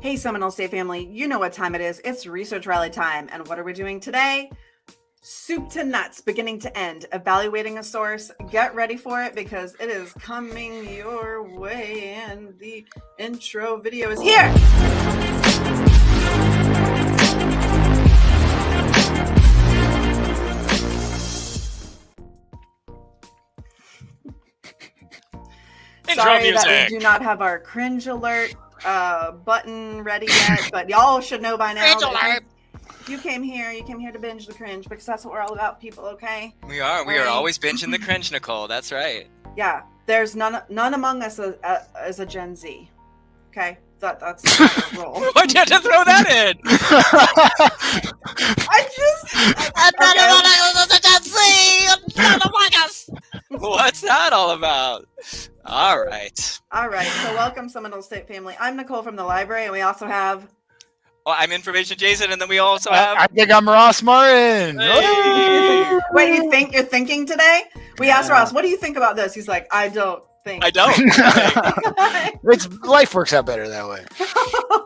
Hey, Seminole State family, you know what time it is. It's Research Rally time. And what are we doing today? Soup to nuts, beginning to end, evaluating a source. Get ready for it because it is coming your way. And the intro video is here. Sorry that we do not have our cringe alert uh, button ready yet, but y'all should know by now. Cringe that you- alert. You came here, you came here to binge the cringe because that's what we're all about, people, okay? We are. We are always binging the cringe, Nicole. That's right. Yeah, there's none none among us as, uh, as a Gen Z. Okay? That, that's the role. Why'd you have to throw that in? I just. I, What's that all about? All right. all right, so welcome, Seminole State family. I'm Nicole from the library, and we also have. Well, I'm Information Jason, and then we also I, have. I think I'm Ross Martin. Hey. Wait, you think you're thinking today? We asked Ross, what do you think about this? He's like, I don't think. I don't. it's life works out better that way.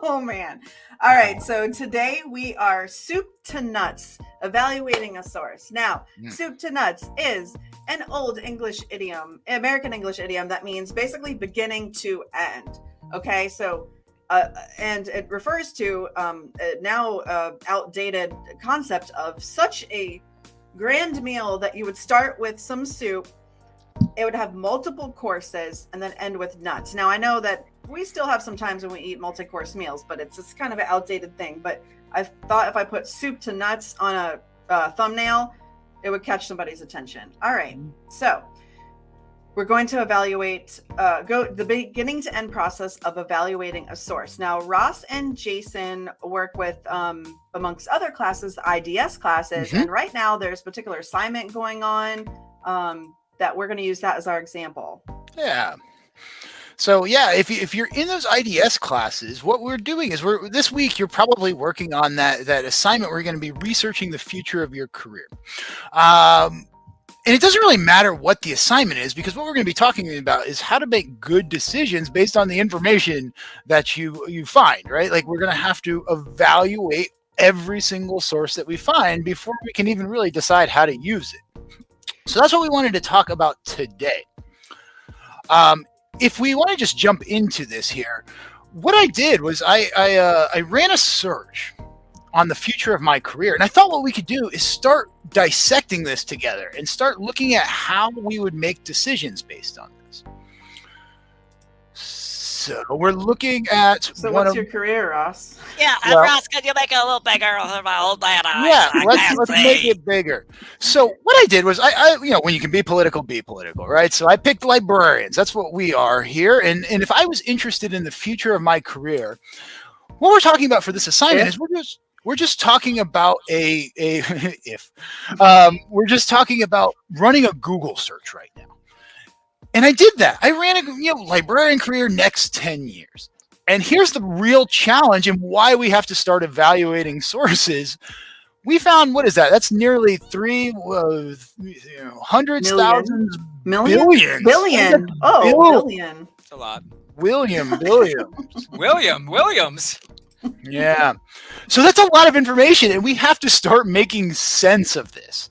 oh man. All right, so today we are soup to nuts, evaluating a source. Now, Mm. soup to nuts is an old English idiom, American English idiom that means basically beginning to end. Okay, so uh, and it refers to um, a now uh, outdated concept of such a grand meal that you would start with some soup it would have multiple courses and then end with nuts. Now I know that we still have some times when we eat multi-course meals, but it's it's kind of an outdated thing. But I thought if I put soup to nuts on a uh, thumbnail, it would catch somebody's attention. All right, so we're going to evaluate uh, go the beginning to end process of evaluating a source. Now Ross and Jason work with um, amongst other classes, IDS classes, Mhm. and right now there's a particular assignment going on. Um, that we're going to use that as our example. Yeah. So yeah, if you, if you're in those IDS classes, what we're doing is we're this week you're probably working on that that assignment. You're going to be researching the future of your career. Um, and it doesn't really matter what the assignment is because what we're going to be talking about is how to make good decisions based on the information that you you find right like we're going to have to evaluate every single source that we find before we can even really decide how to use it so that's what we wanted to talk about today um, if we want to just jump into this here what i did was i I, uh, I ran a search on the future of my career. And I thought what we could do is start dissecting this together and start looking at how we would make decisions based on this. So we're looking at So, what's of your career, Ross? Yeah, Well- Ross, can you make it a little bigger for my old man eyes? yeah, I let's, let's make it bigger. So what I did was I, I, you know, when you can be political, be political, right? So I picked librarians. That's what we are here. And and if I was interested in the future of my career, what we're talking about for this assignment If? is we're just we're just talking about a a if um, we're just talking about running a Google search right now. And I did that. I ran a you know librarian career next 10 years. And here's the real challenge and why we have to start evaluating sources. We found what is that? That's nearly three uh, you know, hundreds, Million. thousands, Million? billions, Billion. Oh, Bill- billion. It's a lot. William, William. William Williams. Yeah. So that's a lot of information, and we have to start making sense of this.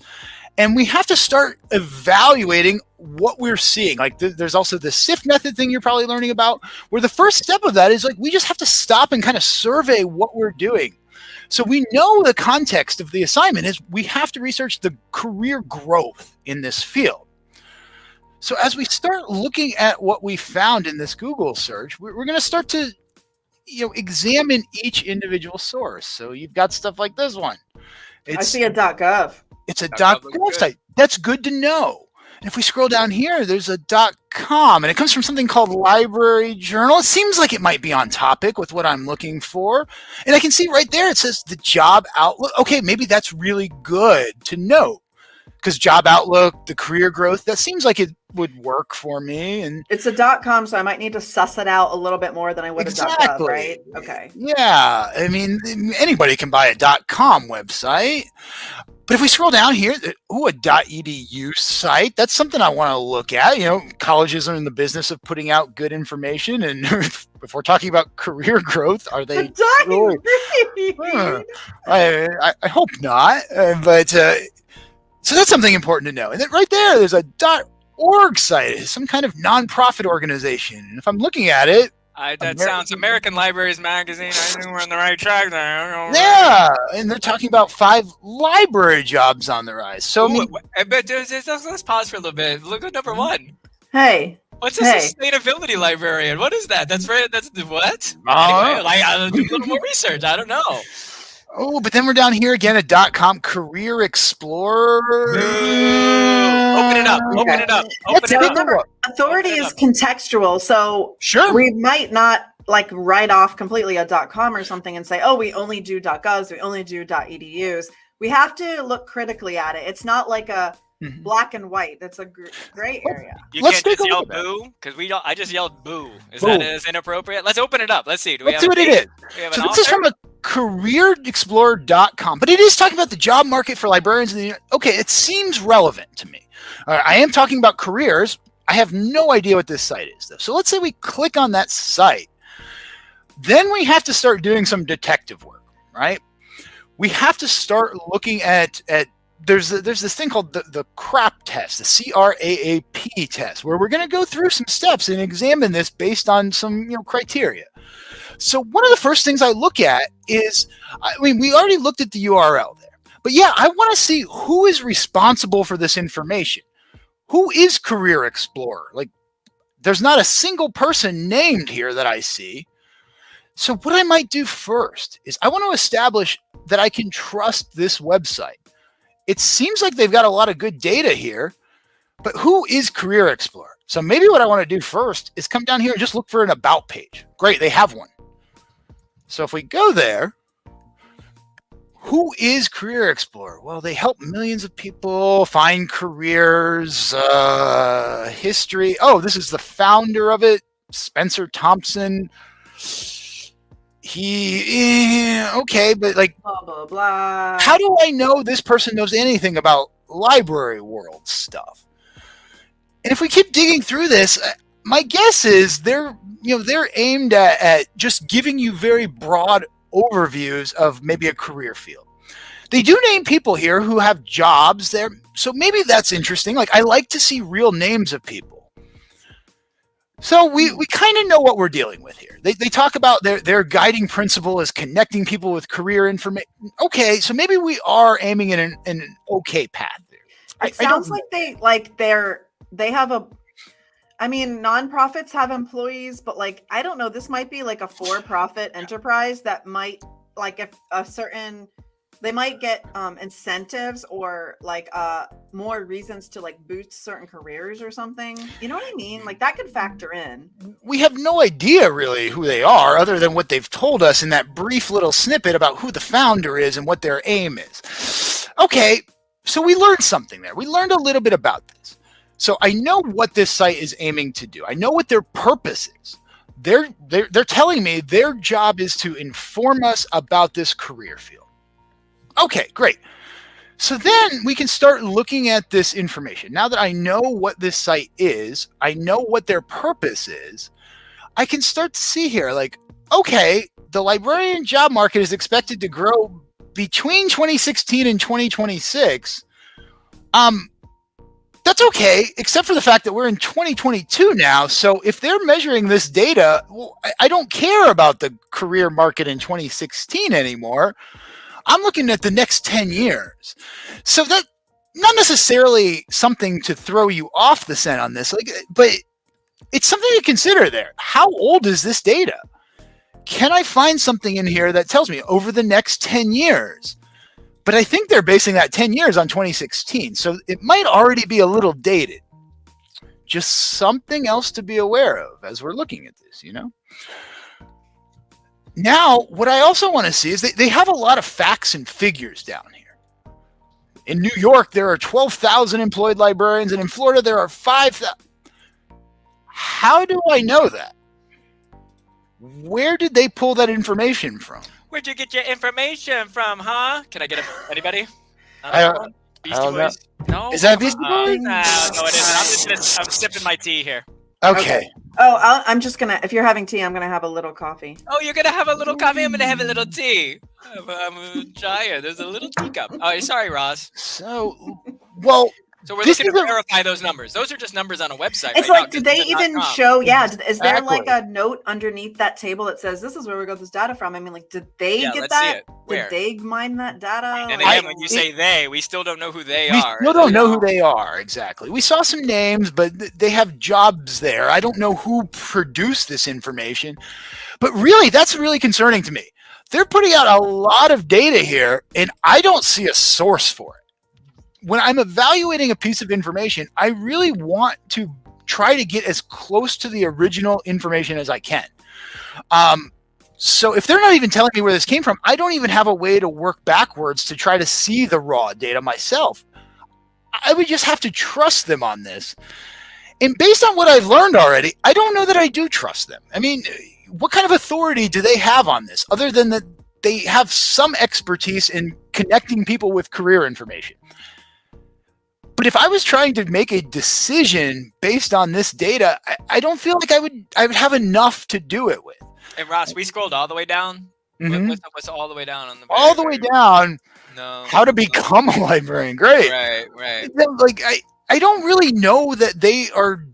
And we have to start evaluating what we're seeing. Like, th- there's also the SIFT method thing you're probably learning about, where the first step of that is like, we just have to stop and kind of survey what we're doing. So we know the context of the assignment is we have to research the career growth in this field. So as we start looking at what we found in this Google search, we're, we're going to start to you know examine each individual source. So you've got stuff like this one. I It's see a .gov. it's a That dot gov site. That's good to know. And if we scroll down here, there's a dot com, and it comes from something called Library Journal. It seems like it might be on topic with what I'm looking for. And I can see right there it says the job outlook. Okay, maybe that's really good to know. Because job outlook, the career growth, that seems like it would work for me. And It's a .com, so I might need to suss it out a little bit more than I would a .gov, Exactly. right? Okay. Yeah, I mean, anybody can buy a .com website. But if we scroll down here, ooh, a .edu site, that's something I want to look at. You know, colleges are in the business of putting out good information. And if we're talking about career growth, are they really- Huh. I, I, I hope not. Uh, but uh, so that's something important to know. And then right there, there's a .org site, some kind of nonprofit organization. And if I'm looking at it, I, that American- sounds American Libraries Magazine. I think we're on the right track there. yeah, and they're talking about five library jobs on the rise. So Ooh, mean, wh- I bet there's, there's- let's, let's pause for a little bit. Look at number one. Hey, What's a Hey. sustainability librarian? What is that? That's right. That's what? Uh, Anyway, like I'll do a little more research. I don't know. Oh, but then we're down here again at dot .com Career Explorer. Open it up. Open it up. Open it up. a look. authority Open it is up. contextual, so Sure. we might not like write off completely a dot .com or something and say, "Oh, we only do dot .govs, we only do dot .edus." We have to look critically at it. It's not like a Mhm. black and white. That's a gr- gray area. You Let's can't take just a yell look boo because we don't. I just yelled boo. Is Boo. that as inappropriate? Let's open it up. Let's see. Do we Let's have see what it date? We have So an this is from a careerexplorer.com, but it is talking about the job market for librarians. In the, okay, it seems relevant to me. I am talking about careers. I have no idea what this site is, though. So let's say we click on that site. Then we have to start doing some detective work, right? We have to start looking at at there's there's this thing called the, the CRAP test, the C R A A P test, where we're going to go through some steps and examine this based on some you know criteria. So one of the first things I look at is, I mean, we already looked at the URL there, but yeah, I want to see who is responsible for this information. Who is Career Explorer? Like, there's not a single person named here that I see. So what I might do first is I want to establish that I can trust this website. It seems like they've got a lot of good data here, but who is Career Explorer? So maybe what I want to do first is come down here and just look for an about page. Great, they have one. So if we go there, who is Career Explorer? Well, they help millions of people find careers, uh, history. Oh, this is the founder of it, Spencer Thompson. He, eh, okay, but like, Blah blah blah. how do I know this person knows anything about library world stuff? And if we keep digging through this, my guess is they're you know they're aimed at, at just giving you very broad overviews of maybe a career field. They do name people here who have jobs there, so maybe that's interesting. Like I like to see real names of people. So we, we kind of know what we're dealing with here. They, they talk about their, their guiding principle is connecting people with career information. Okay, so maybe we are aiming in an, in an okay path there. It I sounds like they like they're they have a I mean nonprofits have employees, but like I don't know, this might be like a for-profit enterprise that might like if a certain they might get um incentives or like uh more reasons to like boost certain careers or something. You know what I mean? Like that could factor in. we have no idea really who they are other than what they've told us in that brief little snippet about who the founder is and what their aim is. Okay, so we learned something there. We learned a little bit about this. So I know what this site is aiming to do. I know what their purpose is. They're they're, they're telling me their job is to inform us about this career field. Okay, great. So then we can start looking at this information. Now that I know what this site is, I know what their purpose is, I can start to see here like, okay, the librarian job market is expected to grow between 2016 and 2026. Um, that's okay, except for the fact that we're in 2022 now. So if they're measuring this data, well, I, I don't care about the career market in 2016 anymore. I'm looking at the next 10 years. So that not necessarily something to throw you off the scent on this, like, but it's something to consider there. How old is this data? Can I find something in here that tells me over the next 10 years? But I think they're basing that 10 years on 2016. So it might already be a little dated. Just something else to be aware of as we're looking at this, you know? Now, what I also want to see is they, they have a lot of facts and figures down here. In New York, there are 12,000 employed librarians, and in Florida, there are 5,000. How do I know that? Where did they pull that information from? Where'd you get your information from, huh? Can I get a, anybody? I don't- one? Beastie I don't know. No. Is that Beastie Uh, Boys? no, no, it isn't. I'm just gonna, I'm sipping my tea here. Okay. Oh, I'll, I'm just gonna. If you're having tea, I'm gonna have a little coffee. Oh, you're gonna have a little coffee. I'm gonna have a little tea. I'm, I'm a giant. There's a little teacup. Oh, sorry, Ross. So, well, So we're This looking to is a- verify those numbers. Those are just numbers on a website. It's right like, now, did they Gizmodo.com. even show? Yeah, did- is there like a note underneath that table that says this is where we got this data from? I mean, like, did they Yeah, get let's see that? it. Where? Did they mine that data? And Like, again, when you say they, we still don't know who they we are. still don't know who they are exactly. We saw some names, but th- they have jobs there. I don't know who produced this information, but really, that's really concerning to me. They're putting out a lot of data here, and I don't see a source for it. When I'm evaluating a piece of information, I really want to try to get as close to the original information as I can. Um, so if they're not even telling me where this came from, I don't even have a way to work backwards to try to see the raw data myself. I would just have to trust them on this. And based on what I've learned already, I don't know that I do trust them. I mean, what kind of authority do they have on this other than that they have some expertise in connecting people with career information? But if I was trying to make a decision based on this data, I, I don't feel like I would I would have enough to do it with. And Ross, we scrolled all the way down. Mhm. What's, what's all the way down on the All the way down, No. how to no. become a librarian. Great. Right, right. Like I, I don't really know that they are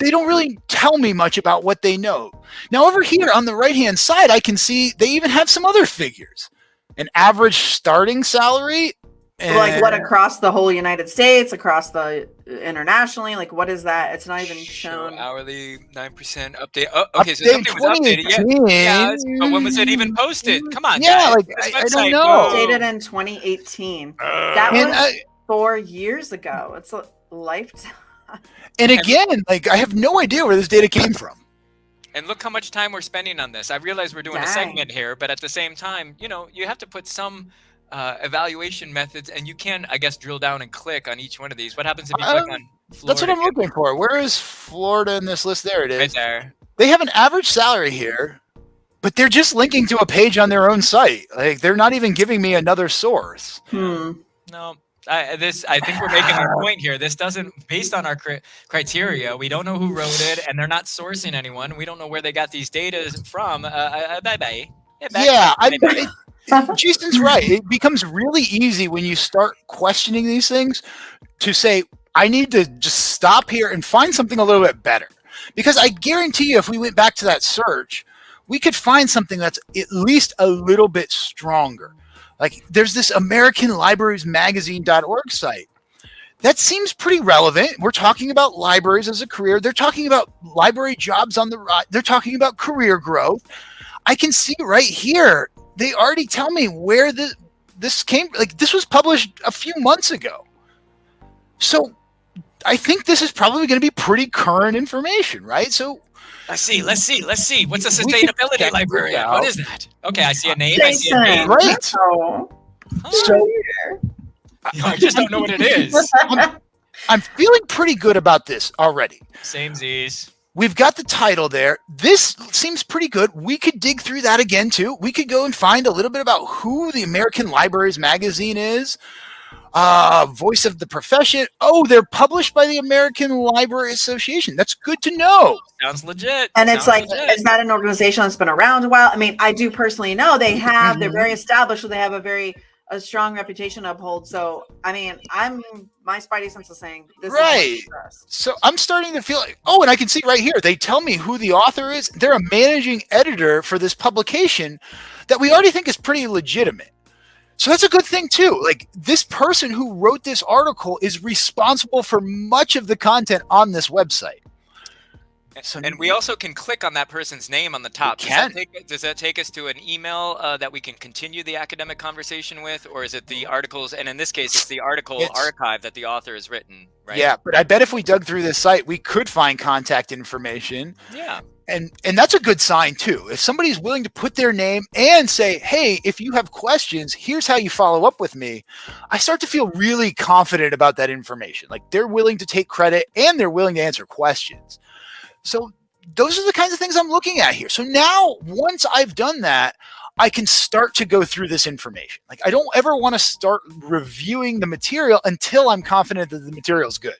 they don't really tell me much about what they know. Now over here on the right hand side, I can see they even have some other figures. An average starting salary. Like what across the whole United States, across the internationally? Like, what is that? It's not even Show shown. hourly nine percent update. Oh, okay, so update something was updated. Yeah, yeah. it's- But when was it even posted? Come on, Yeah, guys. like, I- I don't know. whoa. Dated in 2018. Uh, That was I- four years ago. It's a lifetime. And again, like I have no idea where this data came from. And look how much time we're spending on this. I realize we're doing a segment here, but at the same time, you know, you have to put some uh, evaluation methods, and you can, I guess, drill down and click on each one of these. What happens if you click on? That's what I'm looking for. Where is Florida in this list? There it is. Right there. They have an average salary here, but they're just linking to a page on their own site. Like they're not even giving me another source. Hmm. No, I, this I think we're making our point here. This doesn't, based on our cri- criteria, we don't know who wrote it, and they're not sourcing anyone. We don't know where they got these data from. Uh, uh, bye bye. Yeah, I, it, Uh-huh. Jason's right. It becomes really easy when you start questioning these things to say, I need to just stop here and find something a little bit better. Because I guarantee you, if we went back to that search, we could find something that's at least a little bit stronger. Like there's this American Libraries Magazine.org site. That seems pretty relevant. We're talking about libraries as a career. They're talking about library jobs on the right. They're talking about career growth. I can see right here. They already tell me where the this came. Like this was published a few months ago. So I think this is probably going to be pretty current information, right? So Let's see. Let's see. Let's see. What's a sustainability check librarian? this What out. is that? Okay, I see a name. I see a name. great. Oh. So I just don't know what it is. I'm, I'm feeling pretty good about this already. Same Z's. We've got the title there. This seems pretty good. We could dig through that again too. We could go and find a little bit about who the American Libraries magazine is. Uh, voice of the profession. Oh, they're published by the American Library Association. That's good to know. Sounds legit. And it's Sounds like, legit. is that an organization that's been around a while? I mean, I do personally know they have, they're Mhm. very established, so they have a very a strong reputation to uphold. So, I mean, I'm my spidey sense is saying this Right. is what we trust. So I'm starting to feel like, oh, and I can see right here, they tell me who the author is. They're a managing editor for this publication that we already think is pretty legitimate. So that's a good thing too. Like this person who wrote this article is responsible for much of the content on this website. So And we also can click on that person's name on the top. Does can. that, take, does that take us to an email uh, that we can continue the academic conversation with, or is it the articles? And in this case, it's the article It's- archive that the author has written, right? Yeah, but I bet if we dug through this site, we could find contact information. Yeah. and and that's a good sign too if somebody's willing to put their name and say hey if you have questions here's how you follow up with me i start to feel really confident about that information like they're willing to take credit and they're willing to answer questions so those are the kinds of things i'm looking at here so now once i've done that I can start to go through this information. Like I don't ever want to start reviewing the material until I'm confident that the material is good.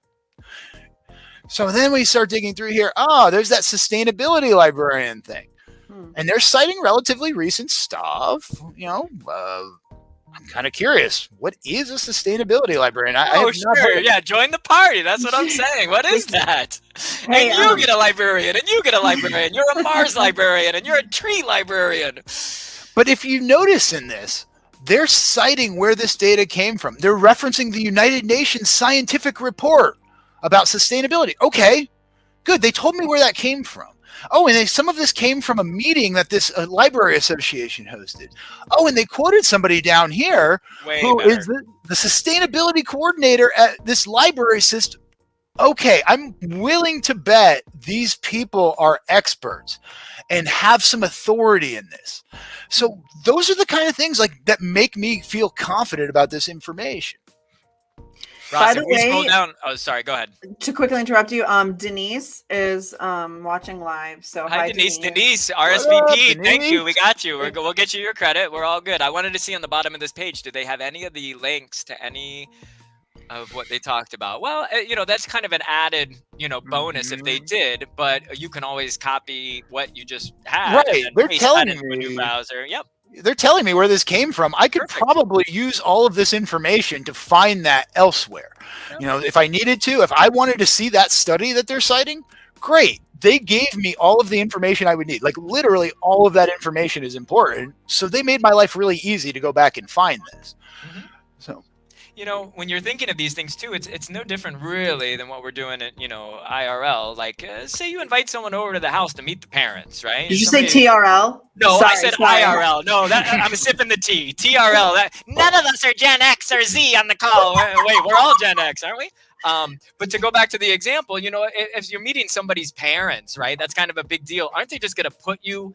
So then we start digging through here. Oh, there's that sustainability librarian thing. Hmm. And they're citing relatively recent stuff. You know, uh, I'm kind of curious. What is a sustainability librarian? I, I Oh, have sure. Yeah, join the party. That's what I'm saying. What is that? Hey, and you um, get a librarian, and you get a librarian. You're a Mars librarian, and you're a tree librarian. But if you notice in this, they're citing where this data came from. They're referencing the United Nations scientific report about sustainability. Okay, good. They told me where that came from. Oh, and they, some of this came from a meeting that this uh, library association hosted. Oh, and they quoted somebody down here Way who is the, the sustainability coordinator at this library system. Okay, I'm willing to bet these people are experts and have some authority in this. So those are the kind of things like that make me feel confident about this information. Ross, By if the we scroll way- down. Oh, sorry. Go ahead. to quickly interrupt you, um, Denise is um watching live. So Hi, hi, Denise. Denise. Denise, RSVP. up, Thank you. We got you. We're, we'll get you your credit. We're all good. I wanted to see on the bottom of this page. Do they have any of the links to any of what they talked about? Well, uh, you know, that's kind of an added, you know, bonus if they Mhm. did. But you can always copy what you just had. Right, And then they're telling that into a new me- browser. Yep. They're telling me where this came from. I could Perfect. probably use all of this information to find that elsewhere. You know, if I needed to, if I wanted to see that study that they're citing, great. They gave me all of the information I would need. Like literally all of that information is important. So they made my life really easy to go back and find this. Mhm. You know when you're thinking of these things too it's it's no different really than what we're doing at you know irl like uh, say you invite someone over to the house to meet the parents right Did you say TRL? no i said sorry. irl no that i'm sipping the tea trl that none of us are gen x or z on the call wait wait, we're all gen x aren't we um, but to go back to the example, you know, if, if you're meeting somebody's parents, right, that's kind of a big deal. Aren't they just going to put you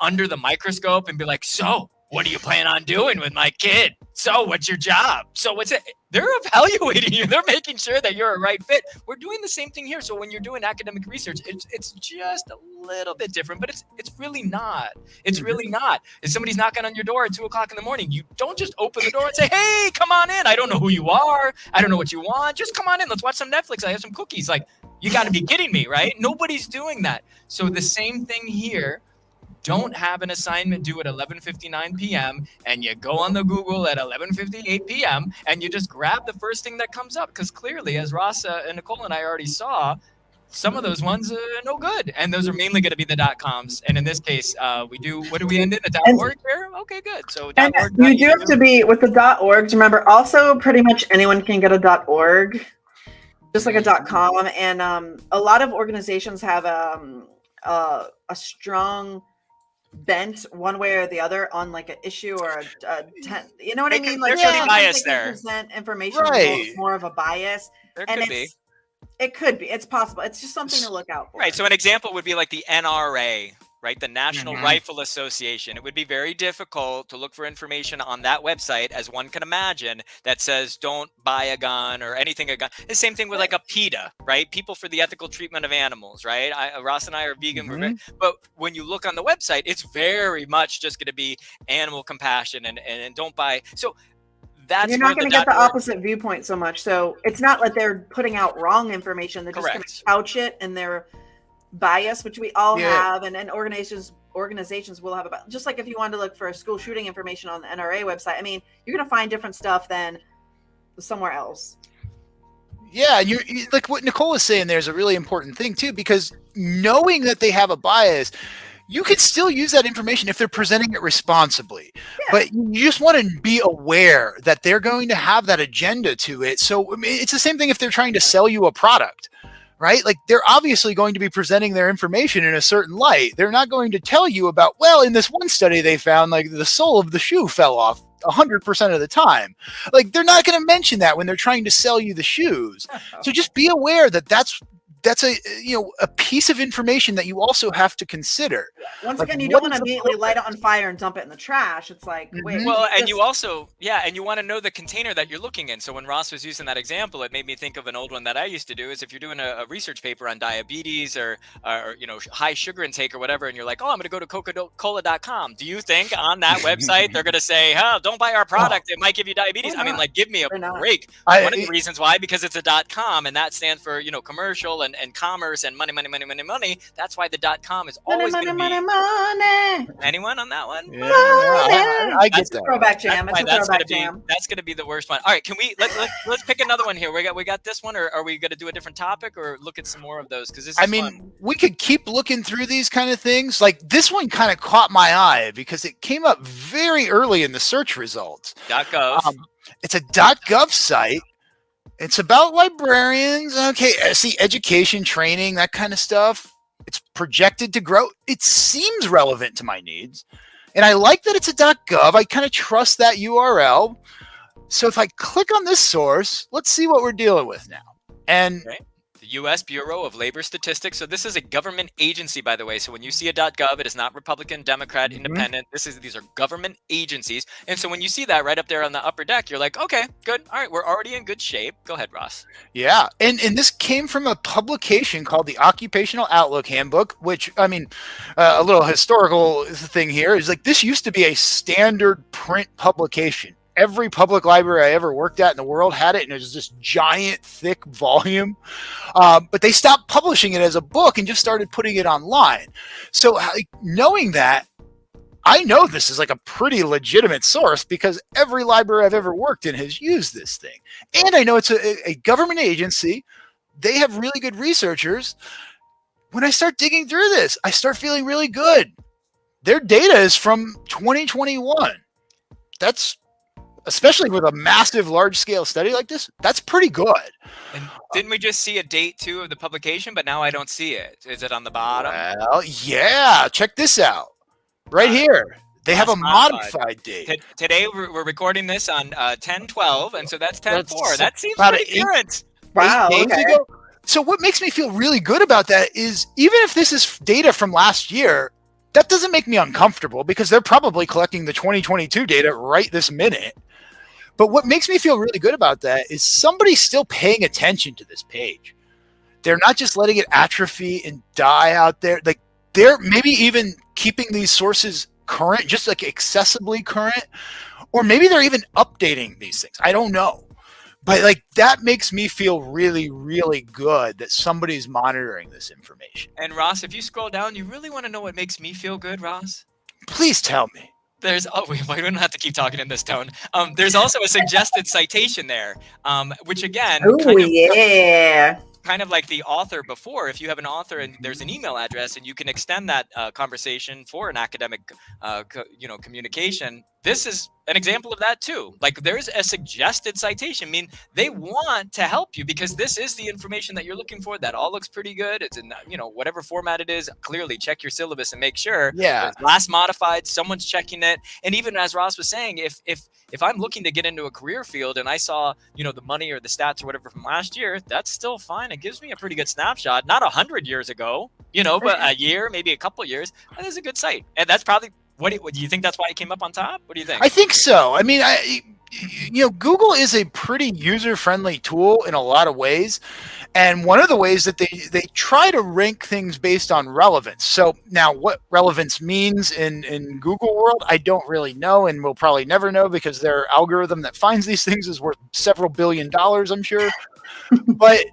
under the microscope and be like, so what do you plan on doing with my kid? So what's your job? So what's it? They're evaluating you. They're making sure that you're a right fit. We're doing the same thing here. So when you're doing academic research, it's it's just a little bit different, but it's it's really not. It's mm-hmm. really not. If somebody's knocking on your door at two o'clock in the morning, you don't just open the door and say, "Hey, come on in." I don't know who you are. I don't know what you want. Just come on in. Let's watch some Netflix. I have some cookies. Like, you got to be kidding me, right? Nobody's doing that. So the same thing here don't have an assignment due at 11:59 p.m. and you go on the Google at 11:58 p.m. and you just grab the first thing that comes up because clearly, as Ross uh, and Nicole and I already saw, some of those ones are no good, and those are mainly going to be the dot coms. And in this case, uh, we do what do we end in a dot And- org here? Okay, good. So dot org. you do have to be with the dot .orgs. Remember, also pretty much anyone can get a dot .org, just like a dot .com. And um, a lot of organizations have um, uh, a strong bent one way or the other on like an issue or a, a ten, you know what I mean? could- Like there could be sometimes bias there. present information Right. more of a bias, there and could be. it could be. It's possible. It's just something to look out for. Right. So an example would be like the NRA, right? The National Mhm. Rifle Association. It would be very difficult to look for information on that website, as one can imagine, that says don't buy a gun or anything a gun. The same thing with like a PETA, right? People for the Ethical Treatment of Animals, right? I, Ross and I are vegan, we're very, but when you look on the website, it's very much just going to be animal compassion and, and, and don't buy. So that's you're not going to get the opposite viewpoint so much. So it's not like they're putting out wrong information. They're just going to couch it in their bias, which we all Yeah. have, and, and organizations organizations will have about. Just like if you wanted to look for school shooting information on the NRA website, I mean, you're going to find different stuff than somewhere else. Yeah, and you're you- like what Nicole was saying. There's a really important thing too, because knowing that they have a bias, you can still use that information if they're presenting it responsibly. But you just want to be aware that they're going to have that agenda to it. So I mean, it's the same thing if they're trying to sell you a product, right? Like they're obviously going to be presenting their information in a certain light. They're not going to tell you about, well, in this one study they found like the sole of the shoe fell off 100% of the time. Like they're not going to mention that when they're trying to sell you the shoes. So just be aware that that's that's a you know a piece of information that you also have to consider. Once Like, again, you don't want to the immediately light it on fire and dump it in the trash. It's like, wait. Mhm. Well, and this- you also, yeah, and you want to know the container that you're looking in. So when Ross was using that example, it made me think of an old one that I used to do. Is if you're doing a, a research paper on diabetes or, or you know high sugar intake or whatever, and you're like, oh, I'm going to go to Coca-Cola.com. Do you think on that website they're going to say, oh, don't buy our product, it might give you diabetes? I mean, like, give me a Why not? break. I, One of the reasons why, because it's a dot com, and that stands for you know commercial and, and commerce and money, money, money, money, money. That's why the dot com is money, always money, going to be. Money, money. Anyone on that one? yeah, I, I get That's that. Throwback That's jam. why It's a that's gonna throwback be that's gonna be the worst one. All right, can we let, let let's pick another one here? We got we got this one, or are we gonna do a different topic, or look at some more of those? Because this is I mean, fun. we could keep looking through these kind of things. Like this one kind of caught my eye because it came up very early in the search results. .gov. Um, it's a .gov site. It's about librarians. Okay, see education, training, that kind of stuff. It's projected to grow. It seems relevant to my needs. And I like that it's a .gov. I kind of trust that URL. So if I click on this source, let's see what we're dealing with now. And the U.S. Bureau of Labor Statistics. So this is a government agency, by the way. So when you see a .gov, it is not Republican, Democrat, Mhm. Independent. This is these are government agencies. And so when you see that right up there on the upper deck, you're like, okay, good. All right, we're already in good shape. Go ahead, Ross. Yeah, and and this came from a publication called the Occupational Outlook Handbook, which I mean, uh, a little historical thing here is like this used to be a standard print publication. Every public library I ever worked at in the world had it, and it was this giant, thick volume. Um, but they stopped publishing it as a book and just started putting it online. So, knowing that, I know this is like a pretty legitimate source because every library I've ever worked in has used this thing and I know it's a, a government agency. They have really good researchers. When I start digging through this, I start feeling really good. Their data is from 2021. That's especially with a massive large scale study like this, that's pretty good. And didn't we just see a date too of the publication? But now I don't see it. Is it on the bottom? Well, yeah, check this out. Right here. They have a modified. modified date. T- today we're, we're recording this on uh, 10 12 and so that's 10 4 that seems about pretty eight- current Wow. eight days okay. ago. So what makes me feel really good about that is even if this is data from last year, that doesn't make me uncomfortable because they're probably collecting the 2022 data right this minute. But what makes me feel really good about that is somebody's still paying attention to this page. They're not just letting it atrophy and die out there. Like they're maybe even keeping these sources current, just like accessibly current, or maybe they're even updating these things. I don't know but like that makes me feel really really good that somebody's monitoring this information and ross if you scroll down you really want to know what makes me feel good ross please tell me there's oh we, we don't have to keep talking in this tone um, there's also a suggested citation there um, which again Oh kind of, yeah. kind of like the author before if you have an author and there's an email address and you can extend that uh, conversation for an academic uh, you know communication this is an example of that too. Like there's a suggested citation. I mean they want to help you because this is the information that you're looking for. That all looks pretty good. It's in you know whatever format it is. Clearly check your syllabus and make sure. Yeah. Last modified. Someone's checking it. And even as ross was saying if if if i'm looking to get into a career field and i saw you know the money or the stats or whatever from last year that's still fine. It gives me a pretty good snapshot. Not a hundred years ago you know but a year maybe a couple years. That is a good site. And that's probably what do, you, do you think that's why it came up on top? What do you think? I think so. I mean i you know google is a pretty user friendly tool in a lot of ways and one of the ways that they they try to rank things based on relevance. So now what relevance means in in google world i don't really know and we'll probably never know because their algorithm that finds these things is worth several billion dollars i'm sure. But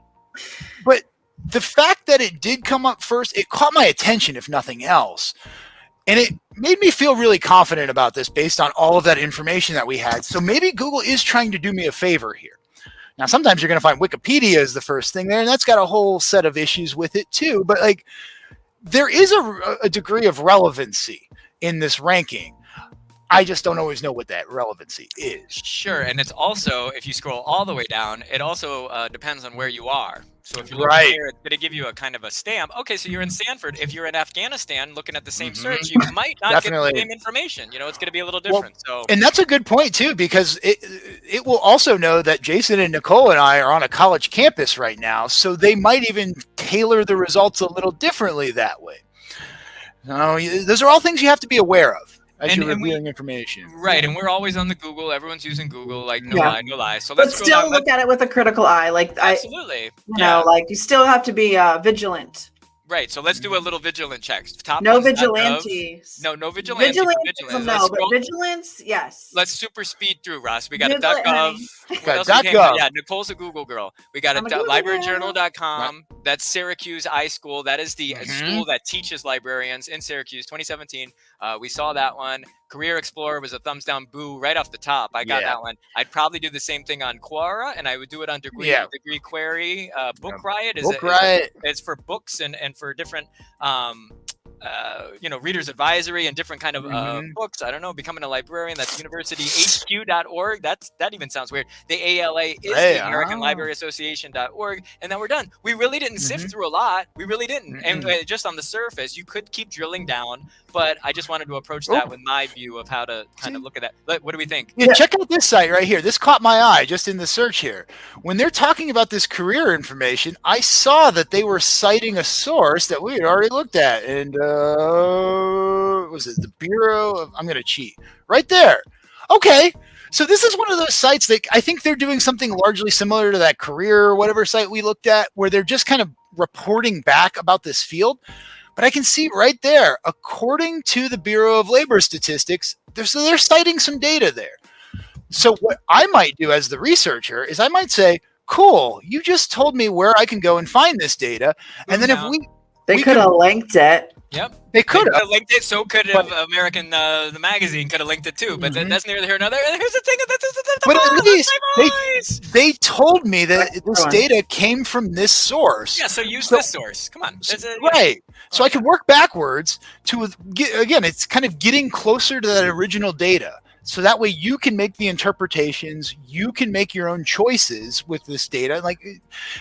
but the fact that it did come up first it caught my attention if nothing else and it made me feel really confident about this based on all of that information that we had so maybe google is trying to do me a favor here now sometimes you're going to find wikipedia is the first thing there and that's got a whole set of issues with it too but like there is a, a degree of relevancy in this ranking I just don't always know what that relevancy is. Sure, and it's also if you scroll all the way down, it also uh, depends on where you are. So if you're looking Right. here, it's going to give you a kind of a stamp. Okay, so you're in Sanford. If you're in Afghanistan, looking at the same Mhm. search, you might not get the same information. You know, it's going to be a little Well, different. so And that's a good point too, because it it will also know that Jason and Nicole and I are on a college campus right now, so they might even tailor the results a little differently that way. So those are all things you have to be aware of as And- you're and we- information. Right, and we're always on the Google. Everyone's using Google. Like no Yeah. lie, no lie. So let's go still down. look at it with a critical eye. Like I, Absolutely. you yeah. know, like you still have to be uh, vigilant. Right. So let's do a little vigilant checks. Top No ones.gov. vigilantes. No, no vigilante. vigilance, but is a vigilance. no, but vigilance, yes. Let's super speed through, Ross. We got a Google duck it, gov. honey. Got else duck came gov. Yeah, Nicole's a Google girl. We got a I'm a du- Google libraryjournal.com. That's Syracuse iSchool. That is the Mhm. school that teaches librarians in Syracuse, 2017. Uh, we saw that one. Career Explorer was a thumbs down boo right off the top. I got Yeah. that one. I'd probably do the same thing on Quora, and I would do it on Degree, Yeah. degree Query. Uh, Book Riot is, Book a, is a- Riot. it's for books and, and for different um, uh, you know readers advisory and different kind of uh, Mhm. books i don't know becoming a librarian that's universityhq.org that's that even sounds weird the ala is Hey, the american ah. library association.org and then we're done we really didn't sift Mhm. through a lot we really didn't and Mm-mm. uh, just on the surface you could keep drilling down but i just wanted to approach that with my view of how to kind of look at that But what do we think Yeah, Yeah. check out this site right here. This caught my eye just in the search here. When they're talking about this career information, I saw that they were citing a source that we had already looked at. And uh was it the Bureau of I'm gonna cheat. Right there. Okay. So this is one of those sites that I think they're doing something largely similar to that career or whatever site we looked at, where they're just kind of reporting back about this field. But I can see right there, according to the Bureau of Labor Statistics, they're, so they're citing some data there. So what I might do as the researcher is I might say, "Cool, you just told me where I can go and find this data." And then if we they we could have linked it. Yep they could have linked it so could have american uh, the magazine could have linked it too but then Mhm. that's neither here nor there and here's the thing that's, that's, that's, But at that's least my they- voice. they told me that this data came from this source. Yeah, so use So- this source. Come on. So- a- yeah. right. So I can work backwards to get again. It's kind of getting closer to that original data. So that way you can make the interpretations. You can make your own choices with this data. Like,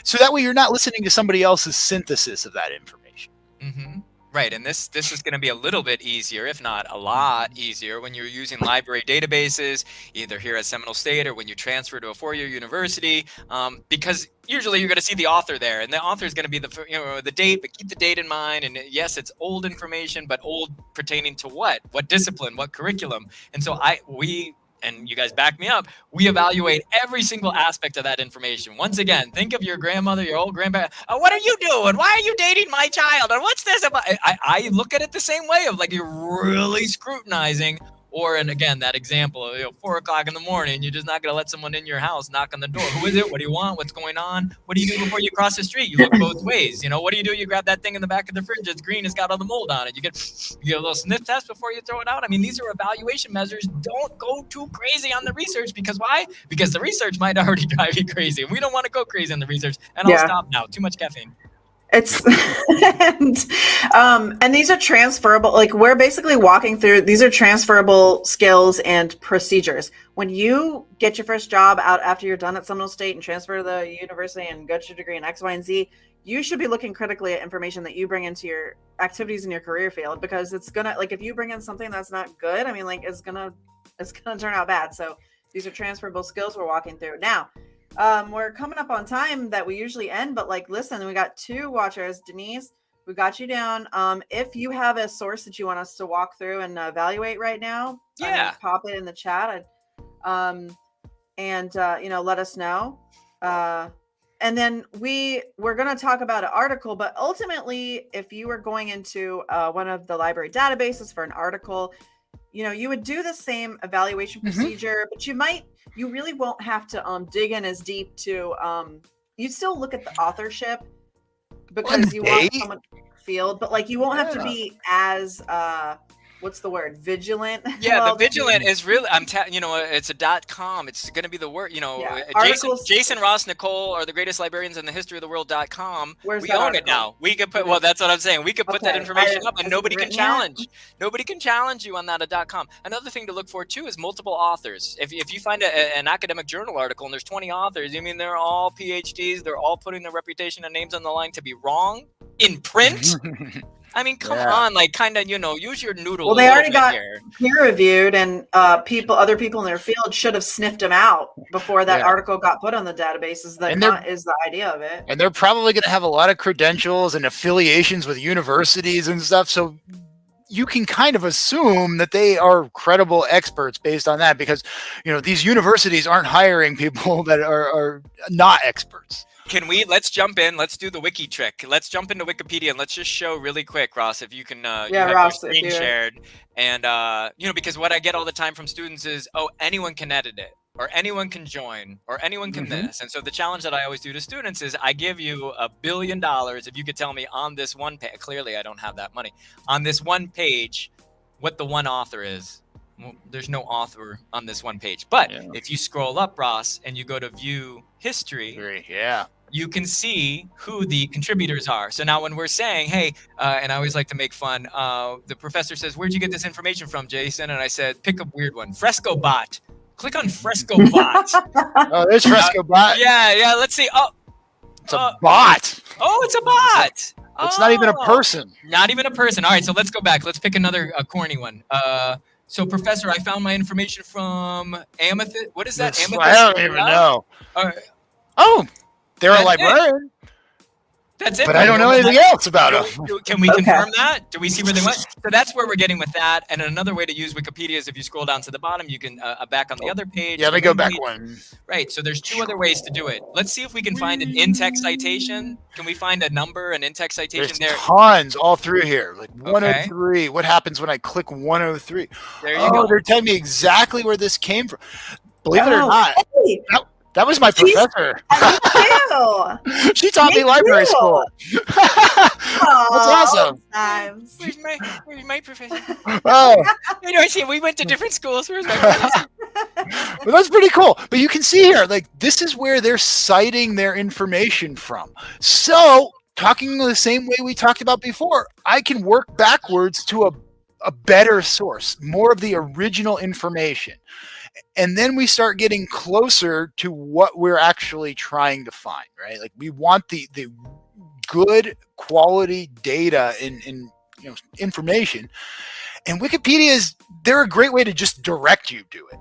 so that way you're not listening to somebody else's synthesis of that information. Mhm. Right, and this this is going to be a little bit easier, if not a lot easier, when you're using library databases, either here at Seminole State or when you transfer to a four-year university, um, because usually you're going to see the author there, and the author is going to be the you know the date, but keep the date in mind. And yes, it's old information, but old pertaining to what, what discipline, what curriculum, and so I we. And you guys back me up. We evaluate every single aspect of that information. Once again, think of your grandmother, your old grandpa. Oh, what are you doing? Why are you dating my child? And what's this about? I I look at it the same way of like you're really scrutinizing. Or and again that example of you know, four o'clock in the morning, you're just not gonna let someone in your house knock on the door. Who is it? What do you want? What's going on? What do you do before you cross the street? You look both ways. You know what do you do? You grab that thing in the back of the fridge. It's green. It's got all the mold on it. You get you get a little sniff test before you throw it out. I mean, these are evaluation measures. Don't go too crazy on the research because why? Because the research might already drive you crazy, and we don't want to go crazy on the research. And I'll Yeah. stop now. Too much caffeine. It's and, um, and these are transferable. Like we're basically walking through. These are transferable skills and procedures. When you get your first job out after you're done at Seminole State and transfer to the university and get your degree in X, Y, and Z, you should be looking critically at information that you bring into your activities in your career field because it's gonna like if you bring in something that's not good. I mean, like it's gonna it's gonna turn out bad. So these are transferable skills we're walking through now um we're coming up on time that we usually end but like listen we got two watchers. Denise we got you down. Um if you have a source that you want us to walk through and evaluate right now mean, Yeah. pop it in the chat I, um and uh you know let us know. Uh and then we we're going to talk about an article but ultimately if you were going into uh, one of the library databases for an article you know you would do the same evaluation Mhm. procedure but you might you really won't have to um dig in as deep to um you still look at the authorship because you want date. someone field but like you won't have to be as uh what's the word vigilant Yeah, Well, the vigilant is really. I'm. Ta- you know, it's a dot com. It's going to be the word. You know, Yeah. uh, Jason, Jason Ross, Nicole are the greatest librarians in the history of the world. Dot com. Where's we that own it now. We could put. Well, that's what I'm saying. We could put that information I- up, and nobody can written yet? challenge. Nobody can challenge you on that at dot .com. Another thing to look for too is multiple authors. If, if you find a, a- an academic journal article and there's 20 authors, you mean they're all PhDs? They're all putting their reputation and names on the line to be wrong in print? I mean, come Yeah. on, like kind of, you know, use your noodle. Well, they little already bit got- here. peer reviewed and uh people other people in their field should have sniffed them out before that Yeah. article got put on the databases that And not, is the idea of it and they're probably going to have a lot of credentials and affiliations with universities and stuff. So you can kind of assume that they are credible experts based on that because you know these universities aren't hiring people that are, are not experts. Can we? Let's jump in. Let's do the wiki trick. Let's jump into Wikipedia and let's just show really quick, Ross, if you can. Uh, Yeah, have Ross, your screen shared, and uh, you know, because what I get all the time from students is, oh, anyone can edit it, or anyone can join, or anyone can Mhm. this. And so the challenge that I always do to students is, I give you a billion dollars if you could tell me on this one page. Clearly, I don't have that money. On this one page, what the one author is. Well, there's no author on this one page, but Yeah. if you scroll up, Ross, and you go to view history, Yeah. You can see who the contributors are. So now when we're saying, hey, uh, and I always like to make fun, uh, the professor says, where'd you get this information from, Jason? And I said, pick a weird one, Fresco Bot. Click on Fresco Bot. Oh, there's Fresco bot. yeah, yeah, let's see. Oh, It's a uh, bot. oh, it's a bot. It's not even a Oh, person. Not even a person. All right, so let's go back. Let's pick another uh, corny one. Uh, so, Professor, I found my information from Amethyst. What is that? Amethyst? I don't even know. Uh, Oh, they're a That's it. librarian, that's it. but I don't know anything else about them. Do- do- Can we Okay. confirm that? Do we see where they went? So that's where we're getting with that. And another way to use Wikipedia is if you scroll down to the bottom, you can uh, uh, back on the other page. Yeah, the let me go back page. one. Right. So there's two other ways to do it. Let's see if we can find an in-text citation. Can we find a number, an in-text citation There's there? tons all through here. Like 103. What happens when I click 103? There you Oh, go. they're telling me exactly where this came from. Believe it or Oh, not, Hey, that was my She's- professor. me too. she taught me, Me library too. school. That's awesome. Times. Where's my, where's my professor? oh, I know. I see. We went to different schools. Where's my professor? but that's pretty cool. But you can see here, like this is where they're citing their information from. So, talking the same way we talked about before, I can work backwards to a a better source, more of the original information. And then we start getting closer to what we're actually trying to find, right? Like we want the the good quality data in in you know information. And Wikipedia is they're a great way to just direct you to it.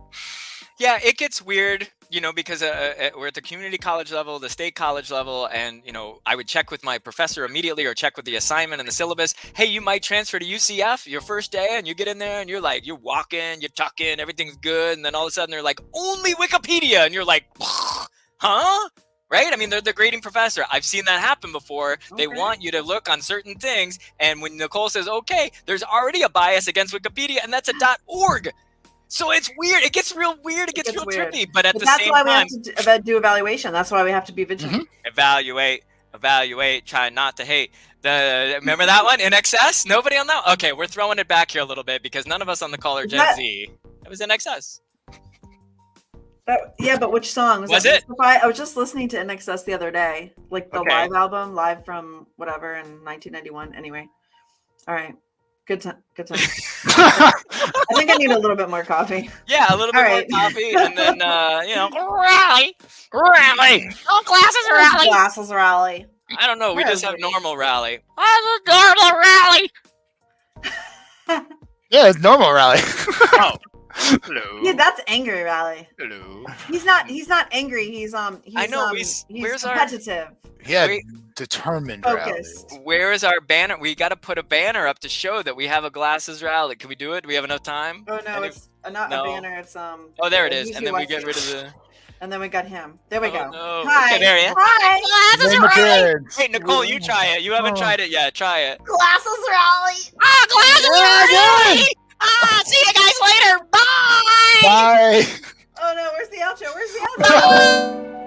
Yeah, it gets weird, you know, because uh, uh, we're at the community college level, the state college level, and you know, I would check with my professor immediately, or check with the assignment and the syllabus. Hey, you might transfer to UCF your first day, and you get in there, and you're like, you're walking, you're tucking, everything's good, and then all of a sudden they're like, only Wikipedia, and you're like, huh? Right? I mean, they're the grading professor. I've seen that happen before. They want you to look on certain things, and when Nicole says, "Okay," there's already a bias against Wikipedia, and that's a dot .org. So it's weird. It gets real weird. It gets, gets real weird. trippy. But at But the that's why we have to do, evaluation. That's why we have to be vigilant. Mm-hmm. evaluate, evaluate. Try not to hate. The remember that one INXS? Nobody on that. Okay, we're throwing it back here a little bit because none of us on the call are Gen that- Z. It was INXS. That- yeah, but which song Was that it? I was just listening to INXS the other day, like the Okay. live album, live from whatever in 1991. Anyway, all right, good time. Good time. I think I need a little bit more coffee. Yeah, a little bit All more right. coffee, and then uh, you know, Rally. Rally. All classes rally. Glasses rally. I don't know. We just have normal rally. I'm a normal rally. Yeah, it's normal rally. Oh, hello. Yeah, that's angry rally. hello. He's not. He's not angry. He's um. He's, I know, Um, we s- he's where's our- competitive. yeah, Wait. Determined rally. Focused. Where is our banner? We got to put a banner up to show that we have a glasses rally. Can we do it? Do we have enough time? Oh no, Any- it's uh, not no. a banner. It's um. Oh, there it is. Yuki And then we get rid of the. And then we got him. There we Oh, go. no. Hi. Okay, there he is. Hi. Glasses Name rally. kids. Wait, Nicole, you try it. You haven't Oh. tried it yet. Try it. Glasses rally. Ah, glasses Yeah, rally. Ah, see you guys later. Bye. Bye. Oh no, where's the outro? Where's the outro?